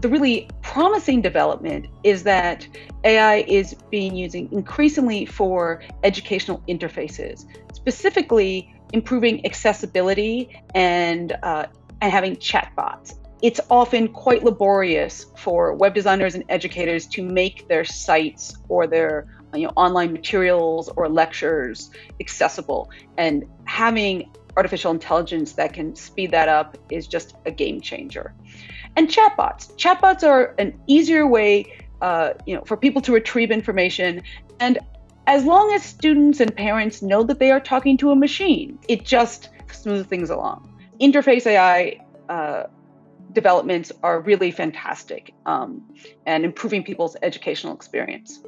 The really promising development is that AI is being used increasingly for educational interfaces, specifically improving accessibility and, uh, and having chatbots. It's often quite laborious for web designers and educators to make their sites or their you know, online materials or lectures accessible. And having artificial intelligence that can speed that up is just a game changer. And chatbots. Chatbots are an easier way uh, you know, for people to retrieve information. And as long as students and parents know that they are talking to a machine, it just smooths things along. Interface AI uh, developments are really fantastic um, and improving people's educational experience.